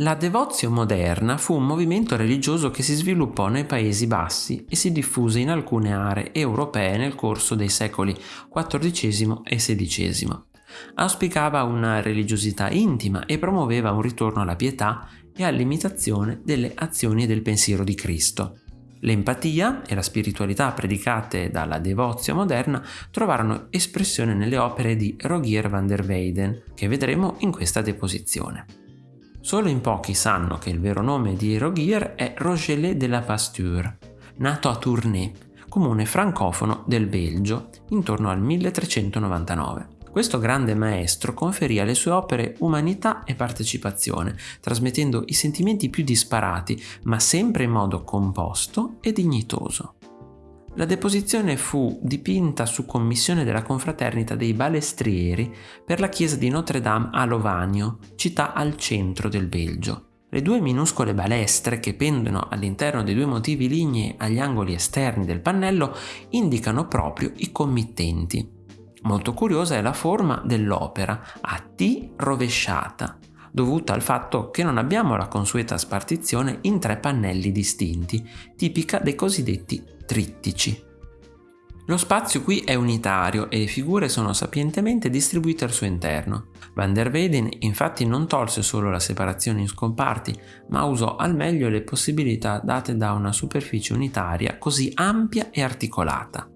La devozio moderna fu un movimento religioso che si sviluppò nei Paesi Bassi e si diffuse in alcune aree europee nel corso dei secoli XIV e XVI. Auspicava una religiosità intima e promuoveva un ritorno alla pietà e all'imitazione delle azioni e del pensiero di Cristo. L'empatia e la spiritualità predicate dalla devozio moderna trovarono espressione nelle opere di Rogier van der Weyden, che vedremo in questa deposizione. Solo in pochi sanno che il vero nome di Rogier è Rogelet de la Pasture, nato a Tournai, comune francofono del Belgio, intorno al 1399. Questo grande maestro conferì alle sue opere umanità e partecipazione, trasmettendo i sentimenti più disparati, ma sempre in modo composto e dignitoso. La deposizione fu dipinta su commissione della confraternita dei Balestrieri per la chiesa di Notre Dame a Lovanio, città al centro del Belgio. Le due minuscole balestre che pendono all'interno dei due motivi lignei agli angoli esterni del pannello indicano proprio i committenti. Molto curiosa è la forma dell'opera, a T rovesciata, dovuta al fatto che non abbiamo la consueta spartizione in tre pannelli distinti, tipica dei cosiddetti trittici. Lo spazio qui è unitario e le figure sono sapientemente distribuite al suo interno. Van der Weyden infatti non tolse solo la separazione in scomparti, ma usò al meglio le possibilità date da una superficie unitaria così ampia e articolata.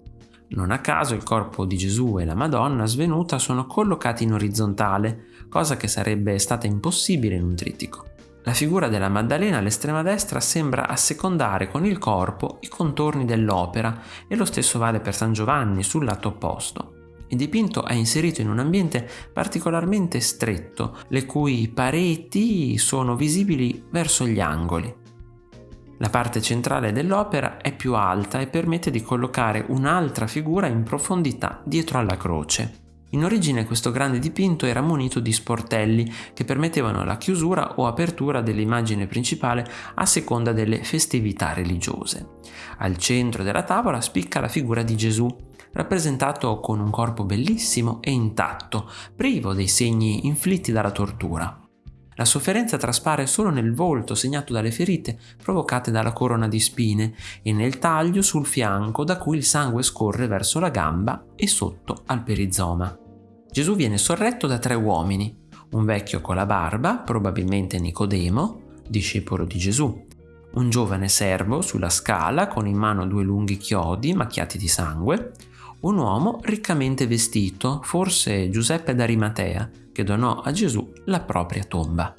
Non a caso il corpo di Gesù e la Madonna svenuta sono collocati in orizzontale, cosa che sarebbe stata impossibile in un trittico. La figura della Maddalena all'estrema destra sembra assecondare con il corpo i contorni dell'opera e lo stesso vale per San Giovanni sul lato opposto. Il dipinto è inserito in un ambiente particolarmente stretto, le cui pareti sono visibili verso gli angoli. La parte centrale dell'opera è più alta e permette di collocare un'altra figura in profondità dietro alla croce. In origine questo grande dipinto era munito di sportelli che permettevano la chiusura o apertura dell'immagine principale a seconda delle festività religiose. Al centro della tavola spicca la figura di Gesù, rappresentato con un corpo bellissimo e intatto, privo dei segni inflitti dalla tortura. La sofferenza traspare solo nel volto segnato dalle ferite provocate dalla corona di spine e nel taglio sul fianco da cui il sangue scorre verso la gamba e sotto al perizoma. Gesù viene sorretto da tre uomini, un vecchio con la barba, probabilmente Nicodemo, discepolo di Gesù, un giovane servo sulla scala con in mano due lunghi chiodi macchiati di sangue, un uomo riccamente vestito, forse Giuseppe d'Arimatea, che donò a Gesù la propria tomba.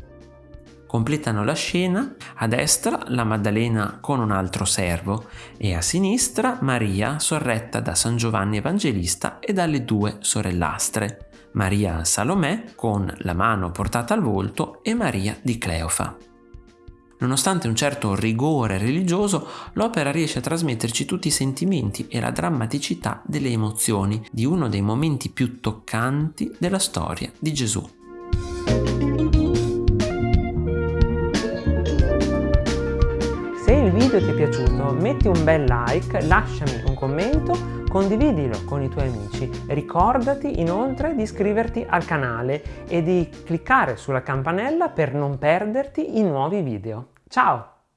Completano la scena a destra la Maddalena con un altro servo e a sinistra Maria sorretta da San Giovanni Evangelista e dalle due sorellastre, Maria Salomè con la mano portata al volto e Maria di Cleofa. Nonostante un certo rigore religioso, l'opera riesce a trasmetterci tutti i sentimenti e la drammaticità delle emozioni di uno dei momenti più toccanti della storia di Gesù. video ti è piaciuto metti un bel like, lasciami un commento, condividilo con i tuoi amici. Ricordati inoltre di iscriverti al canale e di cliccare sulla campanella per non perderti i nuovi video. Ciao!